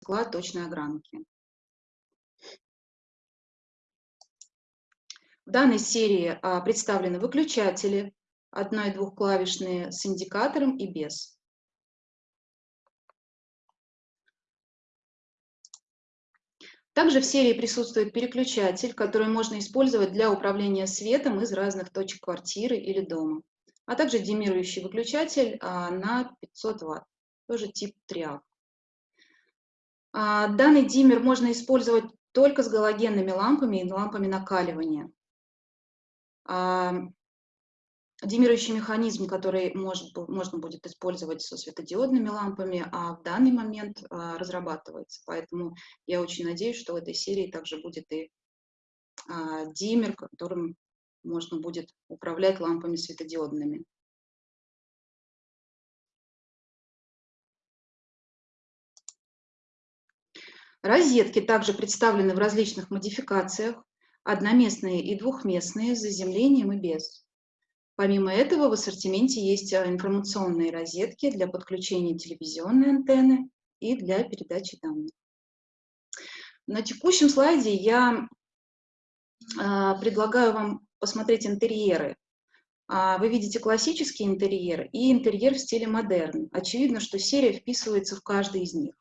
цикла точной огранки. В данной серии а, представлены выключатели, одно- и двухклавишные с индикатором и без. Также в серии присутствует переключатель, который можно использовать для управления светом из разных точек квартиры или дома, а также демирующий выключатель а, на 500 Вт, тоже тип 3А данный диммер можно использовать только с галогенными лампами и лампами накаливания. А, Димирующий механизм, который может, можно будет использовать со светодиодными лампами, а в данный момент а, разрабатывается. Поэтому я очень надеюсь, что в этой серии также будет и а, диммер, которым можно будет управлять лампами светодиодными. Розетки также представлены в различных модификациях, одноместные и двухместные, с заземлением и без. Помимо этого в ассортименте есть а, информационные розетки для подключения телевизионной антенны и для передачи данных. На текущем слайде я а, предлагаю вам посмотреть интерьеры. А, вы видите классический интерьер и интерьер в стиле модерн. Очевидно, что серия вписывается в каждый из них.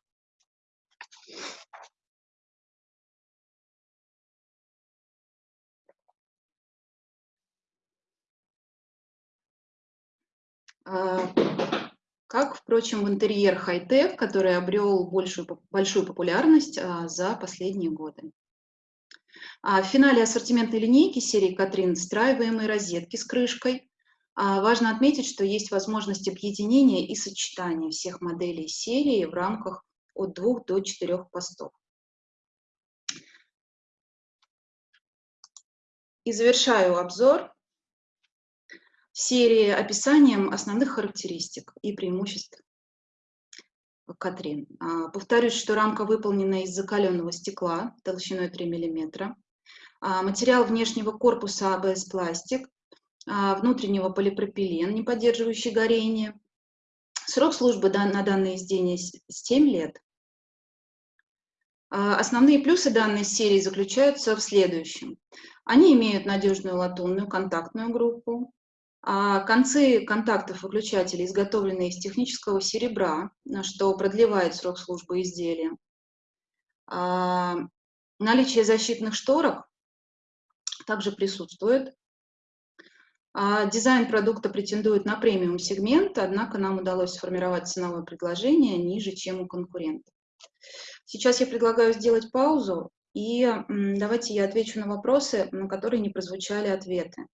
Как, впрочем, в интерьер хай-тек, который обрел большую, большую популярность а, за последние годы. А в финале ассортиментной линейки серии Катрин встраиваемые розетки с крышкой. Важно отметить, что есть возможность объединения и сочетания всех моделей серии в рамках от двух до четырех постов. И завершаю обзор серии описанием основных характеристик и преимуществ Катрин. А, повторюсь, что рамка выполнена из закаленного стекла толщиной 3 мм. А, материал внешнего корпуса АБС-пластик, а, внутреннего полипропилен, не поддерживающий горение. Срок службы на данное изделие 7 лет. Основные плюсы данной серии заключаются в следующем. Они имеют надежную латунную контактную группу, а концы контактов выключателей изготовлены из технического серебра, что продлевает срок службы изделия. А, наличие защитных шторок также присутствует. А, дизайн продукта претендует на премиум сегмент, однако нам удалось сформировать ценовое предложение ниже, чем у конкурентов. Сейчас я предлагаю сделать паузу, и давайте я отвечу на вопросы, на которые не прозвучали ответы.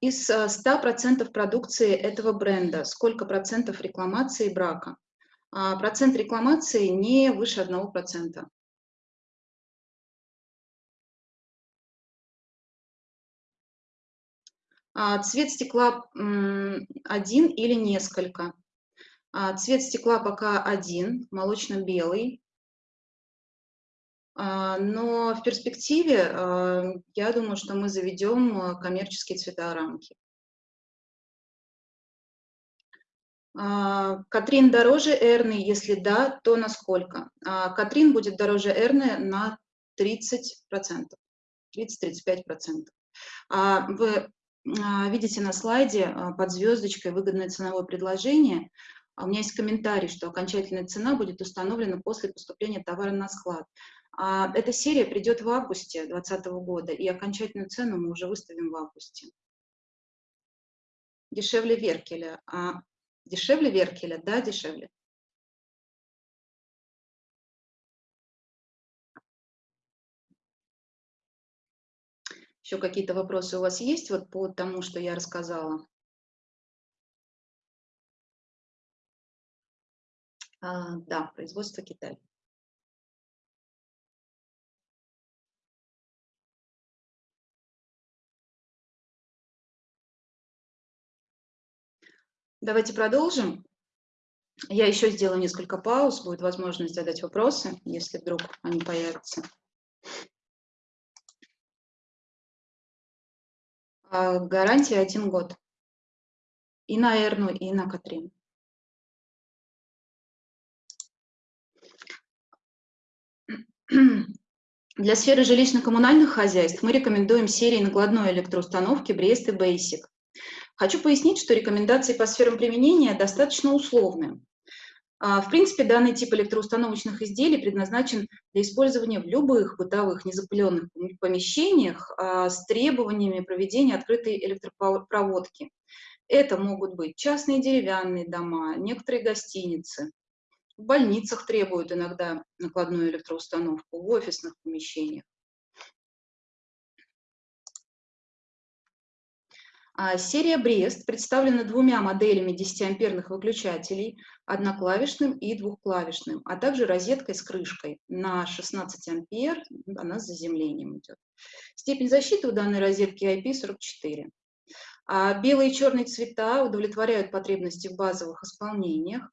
Из 100% э, продукции этого бренда сколько процентов рекламации брака? А, процент рекламации не выше 1%. А, цвет стекла один или несколько. Цвет стекла пока один, молочно-белый. А, но в перспективе, а, я думаю, что мы заведем а, коммерческие цветорамки. Катрин дороже Эрны, если да, то на сколько? Катрин будет дороже Эрны на 30%, 30-35%. Вы видите на слайде под звездочкой выгодное ценовое предложение. У меня есть комментарий, что окончательная цена будет установлена после поступления товара на склад. А, эта серия придет в августе 2020 года, и окончательную цену мы уже выставим в августе. Дешевле Веркеля. А, дешевле Веркеля? Да, дешевле. Еще какие-то вопросы у вас есть вот по тому, что я рассказала? А, да, производство Китая. Давайте продолжим. Я еще сделаю несколько пауз, будет возможность задать вопросы, если вдруг они появятся. А, гарантия один год. и на Эрну, и на Катрин. Для сферы жилищно-коммунальных хозяйств мы рекомендуем серии накладной электроустановки Брест и Basic. Хочу пояснить, что рекомендации по сферам применения достаточно условны. А, в принципе, данный тип электроустановочных изделий предназначен для использования в любых бытовых незапыленных помещениях а, с требованиями проведения открытой электропроводки. Это могут быть частные деревянные дома, некоторые гостиницы. В больницах требуют иногда накладную электроустановку, в офисных помещениях. Серия Брест представлена двумя моделями 10-амперных выключателей, одноклавишным и двухклавишным, а также розеткой с крышкой на 16 ампер, она с заземлением идет. Степень защиты у данной розетки IP44. А белые и черные цвета удовлетворяют потребности в базовых исполнениях.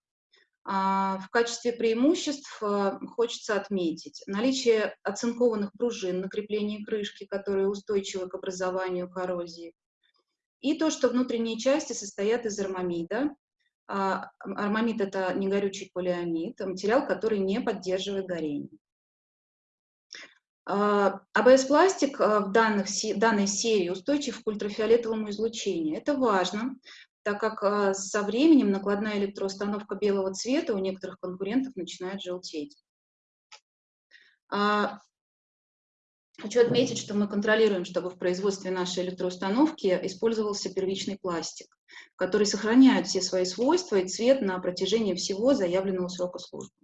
А в качестве преимуществ а, хочется отметить наличие оцинкованных пружин на креплении крышки, которые устойчивы к образованию коррозии, и то, что внутренние части состоят из армамида. А, армамид – это негорючий полиамид, материал, который не поддерживает горение. А, АБС-пластик а, в данных, данной серии устойчив к ультрафиолетовому излучению. Это важно, так как со временем накладная электроустановка белого цвета у некоторых конкурентов начинает желтеть. Хочу отметить, что мы контролируем, чтобы в производстве нашей электроустановки использовался первичный пластик, который сохраняет все свои свойства и цвет на протяжении всего заявленного срока службы.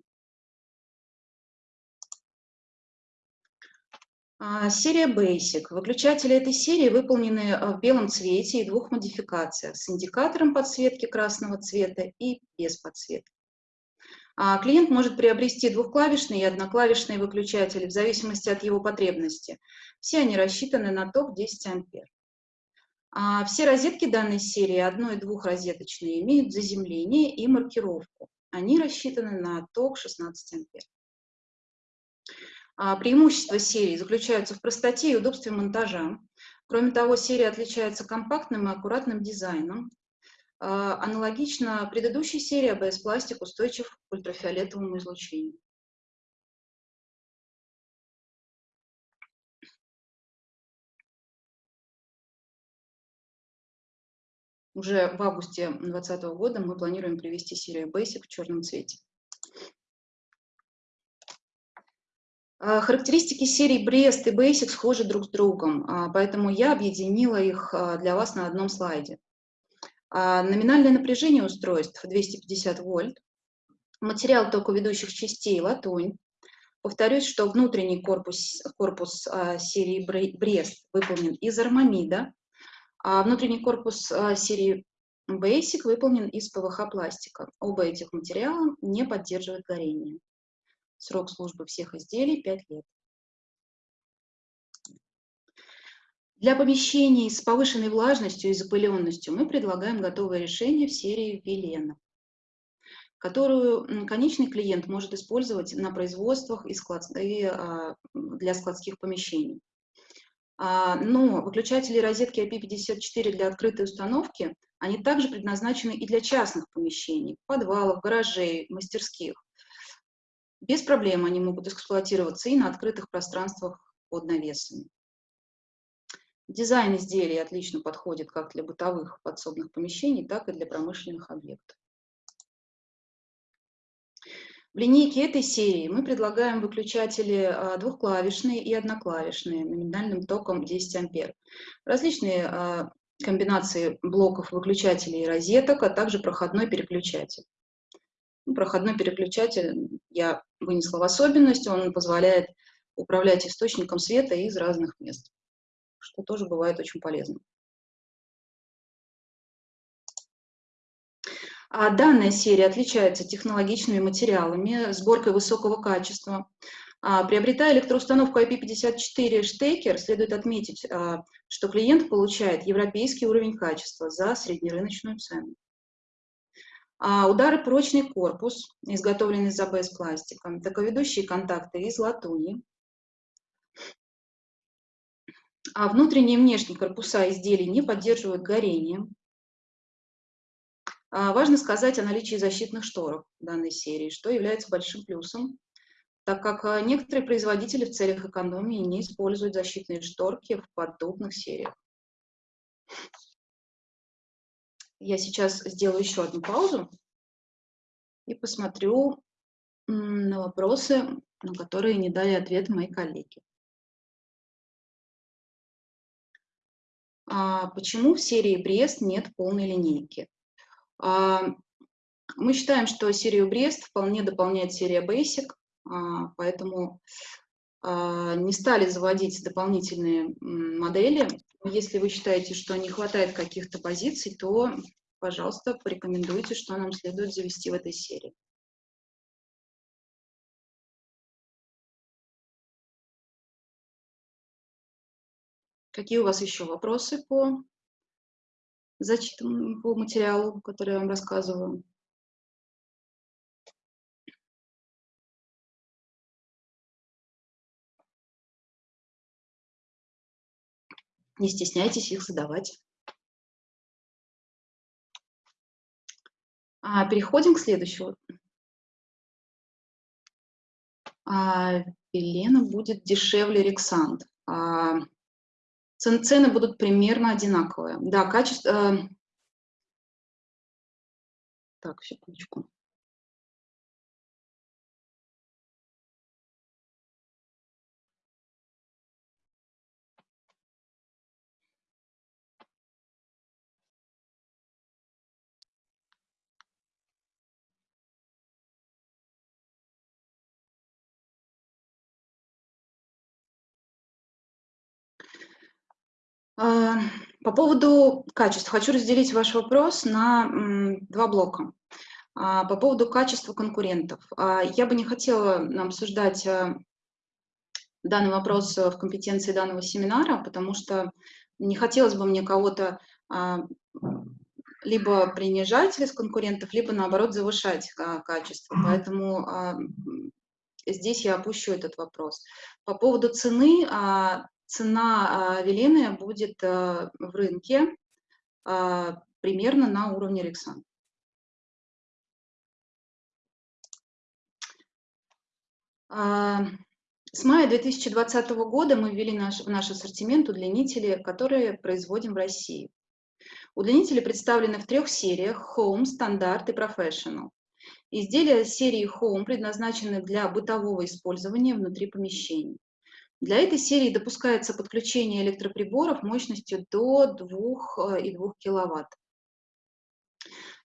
А, серия Basic. Выключатели этой серии выполнены в белом цвете и двух модификациях с индикатором подсветки красного цвета и без подсветки. А клиент может приобрести двухклавишные и одноклавишные выключатели в зависимости от его потребности. Все они рассчитаны на ток 10 ампер. А все розетки данной серии, одно- и двухрозеточные, имеют заземление и маркировку. Они рассчитаны на ток 16 ампер. А преимущества серии заключаются в простоте и удобстве монтажа. Кроме того, серия отличается компактным и аккуратным дизайном, аналогично предыдущей серии ABS пластик устойчив к ультрафиолетовому излучению. Уже в августе 2020 года мы планируем привести серию Basic в черном цвете. А, характеристики серии Bрест и Basic схожи друг с другом, а, поэтому я объединила их для вас на одном слайде. А, номинальное напряжение устройств 250 вольт. Материал токоведущих частей латунь. Повторюсь, что внутренний корпус, корпус а, серии Брест выполнен из армамида, а внутренний корпус а, серии Basic выполнен из ПВХ-пластика. Оба этих материала не поддерживают горение. Срок службы всех изделий 5 лет. Для помещений с повышенной влажностью и запыленностью мы предлагаем готовое решение в серии Велена, которую конечный клиент может использовать на производствах и, склад, и а, для складских помещений. А, но выключатели розетки IP54 для открытой установки, они также предназначены и для частных помещений, подвалов, гаражей, мастерских. Без проблем они могут эксплуатироваться и на открытых пространствах под навесами. Дизайн изделий отлично подходит как для бытовых подсобных помещений, так и для промышленных объектов. В линейке этой серии мы предлагаем выключатели а, двухклавишные и одноклавишные номинальным током 10 ампер. Различные а, комбинации блоков выключателей и розеток, а также проходной переключатель. Ну, проходной переключатель я вынесла в особенность, он позволяет управлять источником света из разных мест что тоже бывает очень полезно. А данная серия отличается технологичными материалами, сборкой высокого качества. А, приобретая электроустановку IP54 штекер, следует отметить, а, что клиент получает европейский уровень качества за среднерыночную цену. А удары прочный корпус, изготовленный из АБС пластика, таковедущие контакты из латуни, а внутренние и внешние корпуса изделий не поддерживают горение. А, важно сказать о наличии защитных шторов данной серии, что является большим плюсом, так как а, некоторые производители в целях экономии не используют защитные шторки в подобных сериях. Я сейчас сделаю еще одну паузу и посмотрю на вопросы, на которые не дали ответ мои коллеги. Почему в серии Брест нет полной линейки? А, мы считаем, что серию Брест вполне дополняет серия Basic, а, поэтому а, не стали заводить дополнительные модели. Если вы считаете, что не хватает каких-то позиций, то, пожалуйста, порекомендуйте, что нам следует завести в этой серии. Какие у вас еще вопросы по зачитанному по материалу, который я вам рассказываю? Не стесняйтесь их задавать. А, переходим к следующему. А, Велена будет дешевле Рексант. А, цены будут примерно одинаковые. Да, качество... Э, так, секундочку. По поводу качества. Хочу разделить ваш вопрос на два блока. А, по поводу качества конкурентов. А, я бы не хотела обсуждать данный вопрос в компетенции данного семинара, потому что не хотелось бы мне кого-то либо принижать из конкурентов, либо наоборот завышать качество. Поэтому здесь я опущу этот вопрос. По поводу цены, цена Велены будет в рынке примерно на уровне Рексан. С мая 2020 года мы ввели наш, в наш ассортимент удлинители, которые производим в России. Удлинители представлены в трех сериях – Home, Стандарт и Professional. Изделия серии Home предназначены для бытового использования внутри помещений. Для этой серии допускается подключение электроприборов мощностью до 2,2 кВт.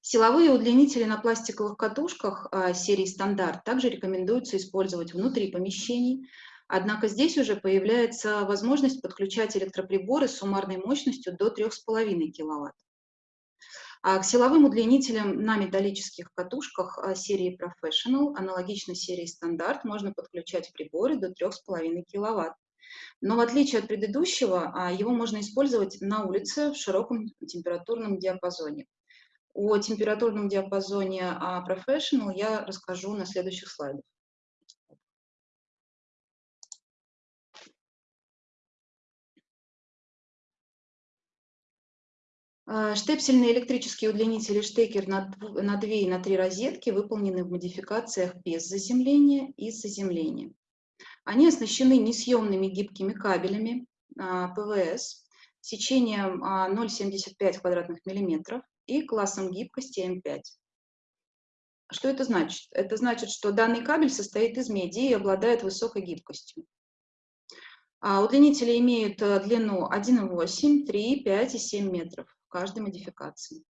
Силовые удлинители на пластиковых катушках а, серии стандарт также рекомендуется использовать внутри помещений, однако здесь уже появляется возможность подключать электроприборы с суммарной мощностью до 3,5 кВт. А к силовым удлинителям на металлических катушках а, серии Professional, аналогично серии стандарт, можно подключать приборы до 3,5 кВт. Но в отличие от предыдущего, а, его можно использовать на улице в широком температурном диапазоне. О температурном диапазоне Professional я расскажу на следующих слайдах. Штепсельные электрические удлинители штекер на 2 и на 3 розетки выполнены в модификациях без заземления и с заземлением. Они оснащены несъемными гибкими кабелями а, ПВС сечением 0,75 квадратных миллиметров и классом гибкости М5. Что это значит? Это значит, что данный кабель состоит из меди и обладает высокой гибкостью. А удлинители имеют э, длину 1,8, 3, 5 и 7 метров каждой модификации.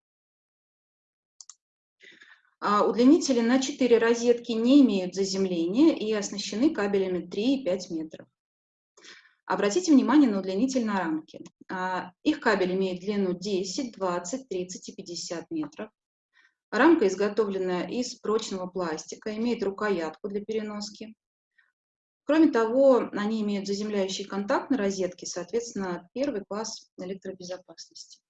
А удлинители на 4 розетки не имеют заземления и оснащены кабелями 3 и 5 метров. Обратите внимание на удлинитель на рамке. А, их кабель имеет длину 10, 20, 30 и 50 метров. Рамка изготовлена из прочного пластика, имеет рукоятку для переноски. Кроме того, они имеют заземляющий контакт на розетке, соответственно, первый класс электробезопасности.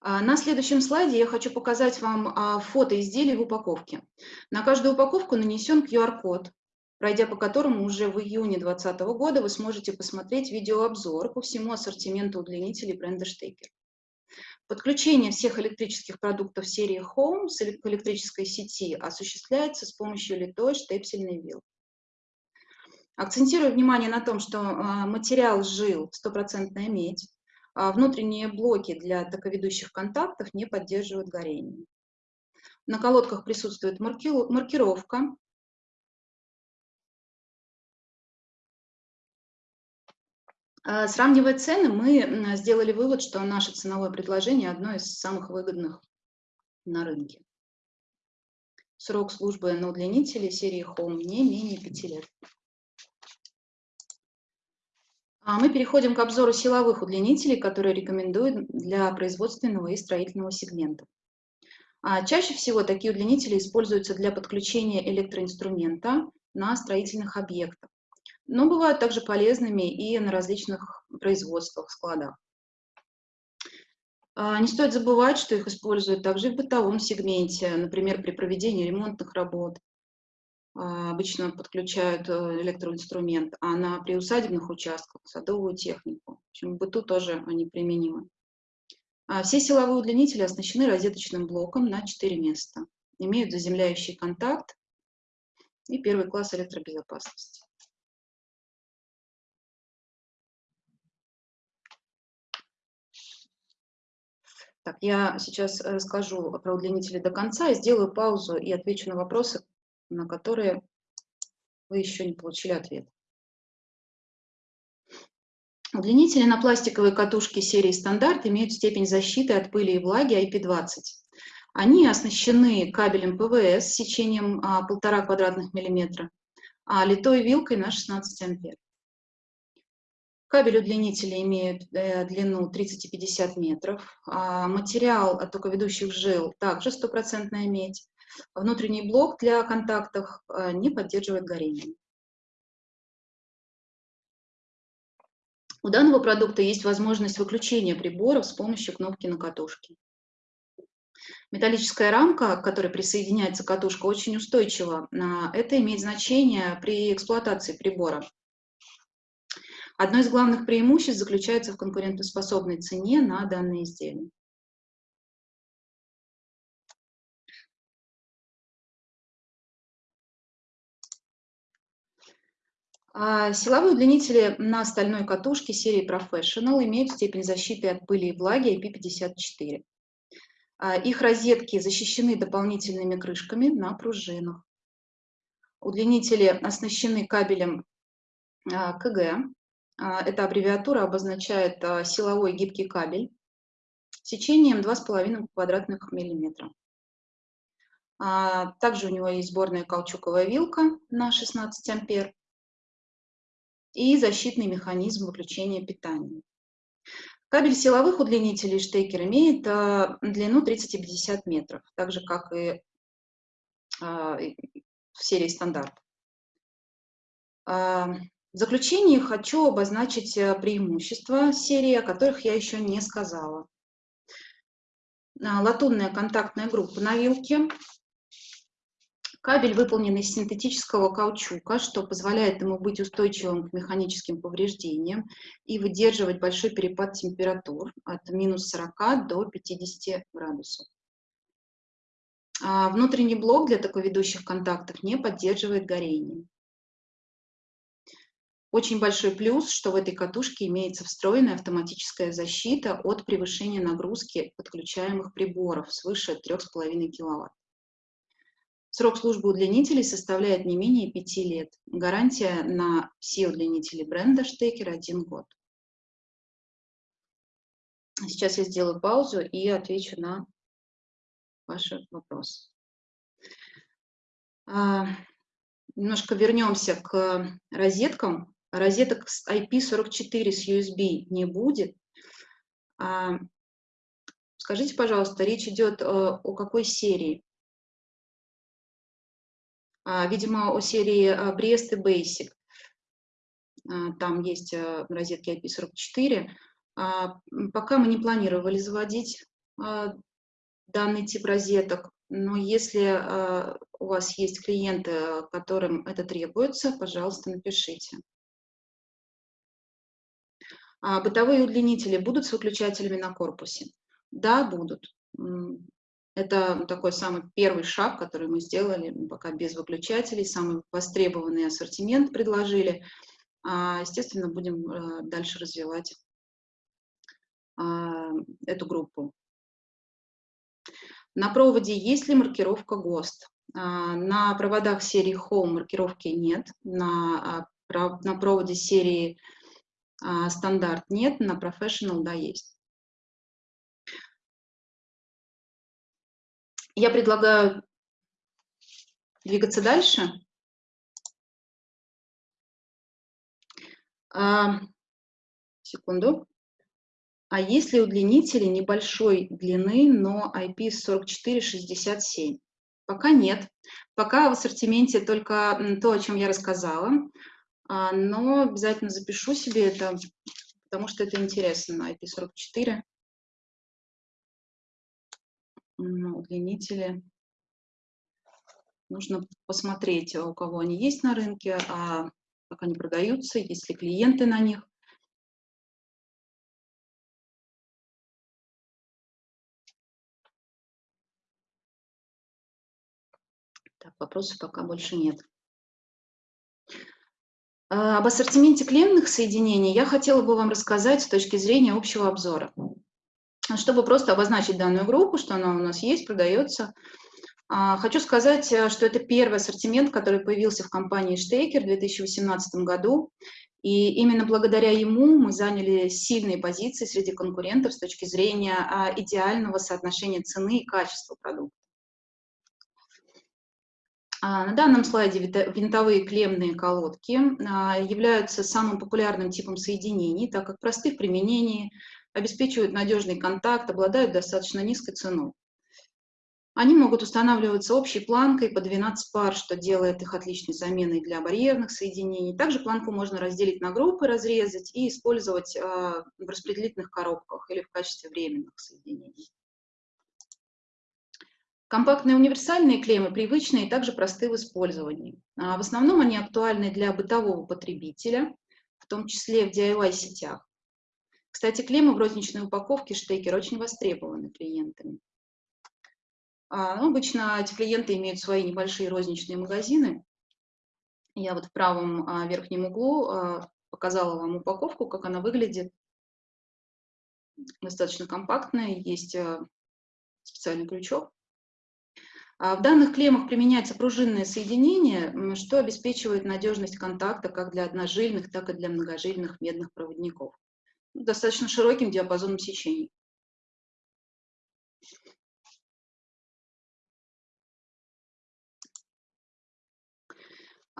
На следующем слайде я хочу показать вам а, фото изделий в упаковке. На каждую упаковку нанесен QR-код, пройдя по которому уже в июне 2020 года вы сможете посмотреть видеообзор по всему ассортименту удлинителей бренда Штекер. Подключение всех электрических продуктов серии Home к электрической сети осуществляется с помощью литой штепсельной вилки. Акцентирую внимание на том, что а, материал жил стопроцентная медь, а внутренние блоки для токоведущих контактов не поддерживают горение. На колодках присутствует маркировка. А, сравнивая цены, мы сделали вывод, что наше ценовое предложение одно из самых выгодных на рынке. Срок службы на удлинителе серии Home не менее 5 лет. А мы переходим к обзору силовых удлинителей, которые рекомендуют для производственного и строительного сегмента. А чаще всего такие удлинители используются для подключения электроинструмента на строительных объектах, но бывают также полезными и на различных производствах, складах. А, не стоит забывать, что их используют также в бытовом сегменте, например, при проведении ремонтных работ, обычно подключают э, электроинструмент, а на приусадебных участках садовую технику. В общем, в быту тоже они применимы. А все силовые удлинители оснащены розеточным блоком на 4 места, имеют заземляющий контакт и первый класс электробезопасности. Так, я сейчас расскажу про удлинители до конца сделаю паузу и отвечу на вопросы, на которые вы еще не получили ответ. Удлинители на пластиковой катушке серии стандарт имеют степень защиты от пыли и влаги IP20. Они оснащены кабелем ПВС с сечением 1,5 квадратных миллиметра, а литой вилкой на 16 ампер. Кабель удлинителя имеет э, длину 30-50 метров. А материал от токоведущих жил также стопроцентная медь. Внутренний блок для контактов э, не поддерживает горение. У данного продукта есть возможность выключения приборов с помощью кнопки на катушке. Металлическая рамка, к которой присоединяется катушка, очень устойчива. Это имеет значение при эксплуатации прибора. Одно из главных преимуществ заключается в конкурентоспособной цене на данные изделия. Силовые удлинители на стальной катушке серии Professional имеют степень защиты от пыли и влаги IP54. А, их розетки защищены дополнительными крышками на пружинах. Удлинители оснащены кабелем а, КГ. Эта аббревиатура обозначает силовой гибкий кабель сечением 2,5 квадратных миллиметра. Также у него есть сборная каучуковая вилка на 16 ампер и защитный механизм выключения питания. Кабель силовых удлинителей штекер имеет а, длину 30-50 метров, так же, как и а, в серии стандарт. А, в заключение хочу обозначить преимущества серии, о которых я еще не сказала. Латунная контактная группа на вилке, Кабель выполнен из синтетического каучука, что позволяет ему быть устойчивым к механическим повреждениям и выдерживать большой перепад температур от минус 40 до 50 градусов. А внутренний блок для таковедущих контактов не поддерживает горение. Очень большой плюс, что в этой катушке имеется встроенная автоматическая защита от превышения нагрузки подключаемых приборов свыше 3,5 кВт. Срок службы удлинителей составляет не менее 5 лет. Гарантия на все удлинители бренда Штекер 1 год. Сейчас я сделаю паузу и отвечу на ваши вопросы. А, немножко вернемся к розеткам. Розеток с IP44 с USB не будет. А, скажите, пожалуйста, речь идет о, о какой серии? А, видимо, о серии Брест и Basic. А, там есть э, розетки IP44. А, пока мы не планировали заводить данный тип розеток, но если у вас есть клиенты, которым это требуется, пожалуйста, напишите. Бытовые удлинители будут с выключателями на корпусе? Да, будут. Это такой самый первый шаг, который мы сделали, пока без выключателей, самый востребованный ассортимент предложили. А, естественно, будем э, дальше развивать а, эту группу. На проводе есть ли маркировка ГОСТ? А, на проводах серии Home маркировки нет, на, на проводе серии Стандарт нет, на Professional да есть. Я предлагаю двигаться дальше. А, секунду. А если удлинители небольшой длины, но IP4467? Пока нет. Пока в ассортименте только то, о чем я рассказала. А, но обязательно запишу себе это, потому что это интересно, IP44 удлинители. Нужно посмотреть, у кого они есть на рынке, а как они продаются, есть ли клиенты на них. Так, вопросов пока больше нет. А, об ассортименте клемных соединений я хотела бы вам рассказать с точки зрения общего обзора чтобы просто обозначить данную группу, что она у нас есть, продается. А, хочу сказать, э, что это первый ассортимент, который появился в компании Штейкер в 2018 году. И именно благодаря ему мы заняли сильные позиции среди конкурентов с точки зрения а, идеального соотношения цены и качества продукта. А, на данном слайде винтовые клемные колодки являются самым популярным типом соединений, так как просты в применении, обеспечивают надежный контакт, обладают достаточно низкой ценой. Они могут устанавливаться общей планкой по 12 пар, что делает их отличной заменой для барьерных соединений. Также планку можно разделить на группы, разрезать и использовать а, в распределительных коробках или в качестве временных соединений. Компактные универсальные клеммы привычные и также просты в использовании. А, в основном они актуальны для бытового потребителя, в том числе в DIY-сетях. Кстати, клеммы в розничной упаковке штекер очень востребованы клиентами. А, ну, обычно эти клиенты имеют свои небольшие розничные магазины. Я вот в правом а, верхнем углу а, показала вам упаковку, как она выглядит. Достаточно компактная, есть а, специальный крючок. А в данных клеммах применяется пружинное соединение, что обеспечивает надежность контакта как для одножильных, так и для многожильных медных проводников достаточно широким диапазоном сечений.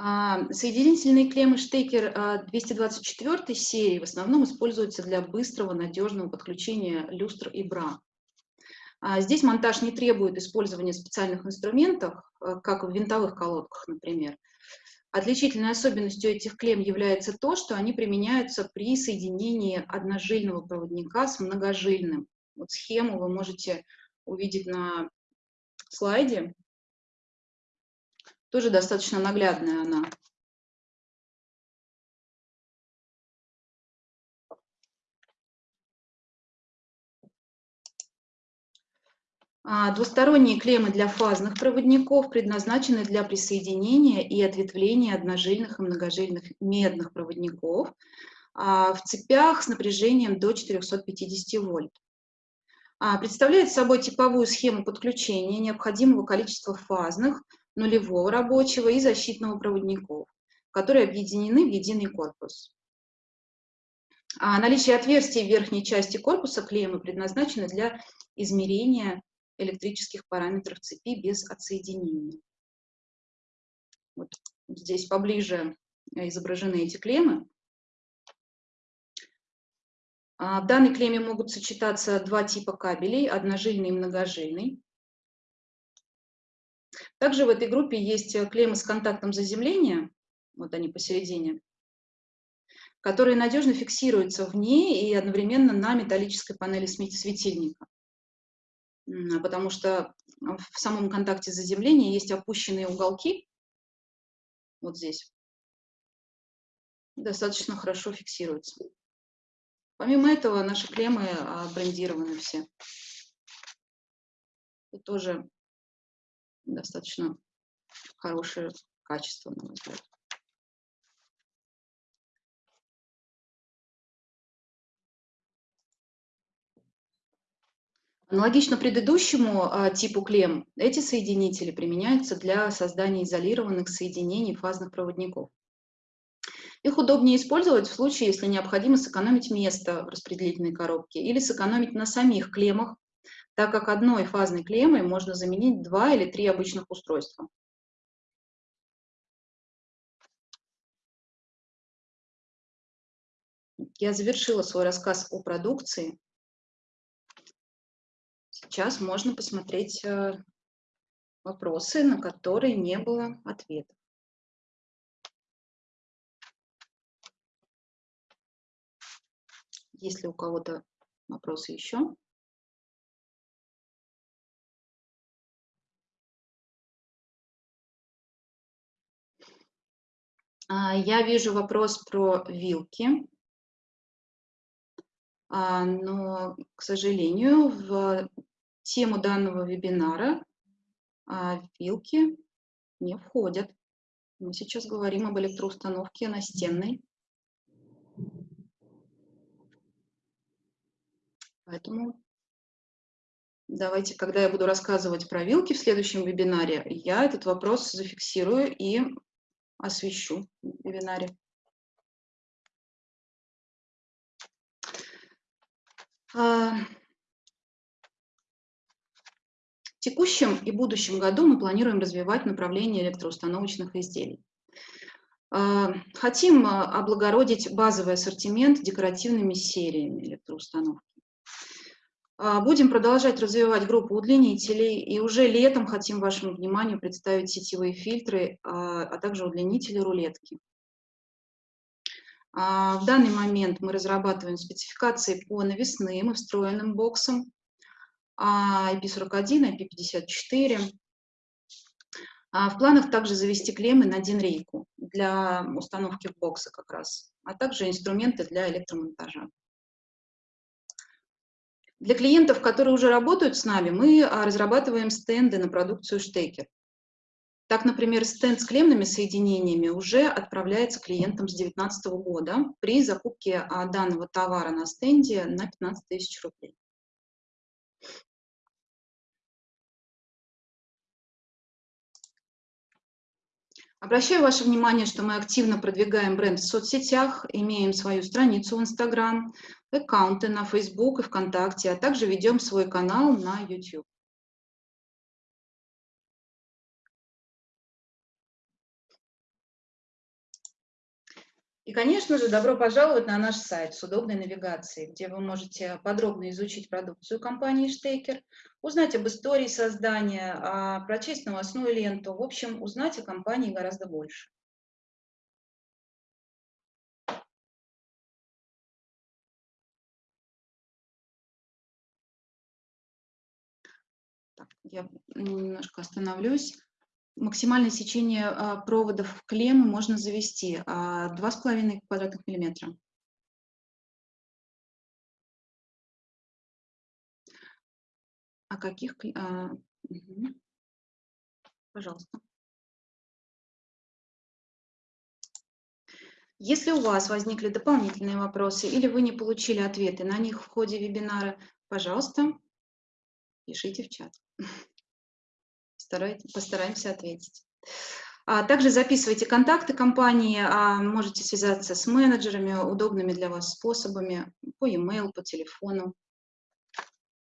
А, соединительные клеммы Штекер 224 а, серии в основном используются для быстрого, надежного подключения люстр и бра. А, здесь монтаж не требует использования специальных инструментов, как в винтовых колодках, например. Отличительной особенностью этих клем является то, что они применяются при соединении одножильного проводника с многожильным. Вот схему вы можете увидеть на слайде. Тоже достаточно наглядная она. Двусторонние клеммы для фазных проводников предназначены для присоединения и ответвления одножильных и многожильных медных проводников а, в цепях с напряжением до 450 вольт. А, представляет собой типовую схему подключения необходимого количества фазных, нулевого рабочего и защитного проводников, которые объединены в единый корпус. наличие отверстий в верхней части корпуса клеммы предназначено для измерения электрических параметров цепи без отсоединения. Вот здесь поближе изображены эти клеммы. А, в данной клемме могут сочетаться два типа кабелей, одножильный и многожильный. Также в этой группе есть клеммы с контактом заземления, вот они посередине, которые надежно фиксируются в ней и одновременно на металлической панели светильника. Потому что в самом контакте заземления есть опущенные уголки, вот здесь, достаточно хорошо фиксируются. Помимо этого, наши клеммы а, брендированы все. Это тоже достаточно хорошее качество, на мой взгляд. Аналогично предыдущему а, типу клем, эти соединители применяются для создания изолированных соединений фазных проводников. Их удобнее использовать в случае, если необходимо сэкономить место в распределительной коробке или сэкономить на самих клеммах, так как одной фазной клеммой можно заменить два или три обычных устройства. Я завершила свой рассказ о продукции. Сейчас можно посмотреть э, вопросы, на которые не было ответа. Есть ли у кого-то вопросы еще? А, я вижу вопрос про вилки. А, но, к сожалению, в тему данного вебинара а, вилки не входят. Мы сейчас говорим об электроустановке настенной. Поэтому давайте, когда я буду рассказывать про вилки в следующем вебинаре, я этот вопрос зафиксирую и освещу в вебинаре. А, в текущем и будущем году мы планируем развивать направление электроустановочных изделий. А, хотим а, облагородить базовый ассортимент декоративными сериями электроустановки. Будем продолжать развивать группу удлинителей, и уже летом хотим вашему вниманию представить сетевые фильтры, а также удлинители рулетки. В данный момент мы разрабатываем спецификации по навесным и встроенным боксам IP41, IP54. В планах также завести клеммы на динрейку для установки в боксы как раз, а также инструменты для электромонтажа. Для клиентов, которые уже работают с нами, мы разрабатываем стенды на продукцию Штекер. Так, например, стенд с клемными соединениями уже отправляется клиентам с 2019 года при закупке а, данного товара на стенде на 15 тысяч рублей. Обращаю ваше внимание, что мы активно продвигаем бренд в соцсетях, имеем свою страницу в Instagram, аккаунты на Facebook и ВКонтакте, а также ведем свой канал на YouTube. И, конечно же, добро пожаловать на наш сайт с удобной навигацией, где вы можете подробно изучить продукцию компании Штейкер, узнать об истории создания, а, прочесть новостную ленту, в общем, узнать о компании гораздо больше. Я немножко остановлюсь максимальное сечение а, проводов в клеммы можно завести 2,5 а, квадратных миллиметра. А каких? А. Пожалуйста. Если у вас возникли дополнительные вопросы или вы не получили ответы на них в ходе вебинара, пожалуйста, пишите в чат постараемся ответить. А также записывайте контакты компании, а можете связаться с менеджерами, удобными для вас способами, по e-mail, по телефону.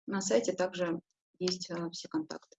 На сайте также есть а, все контакты.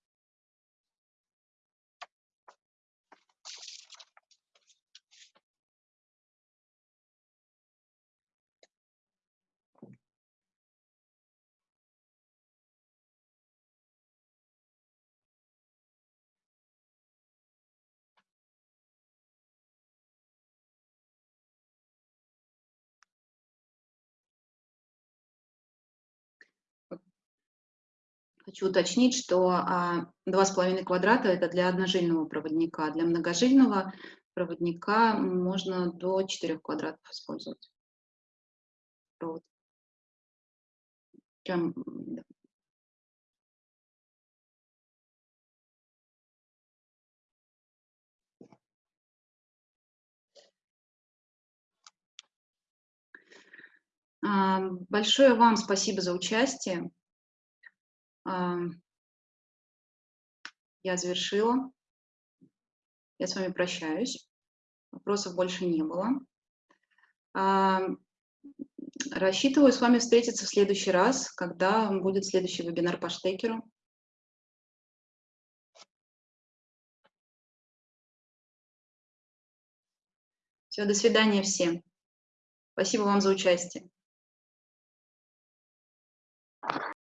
Хочу уточнить, что а, 2,5 квадрата – это для одножильного проводника. Для многожильного проводника можно до 4 квадратов использовать провод. Прям, да. А, большое вам спасибо за участие. Я завершила. Я с вами прощаюсь. Вопросов больше не было. Рассчитываю с вами встретиться в следующий раз, когда будет следующий вебинар по штекеру. Все, до свидания всем. Спасибо вам за участие.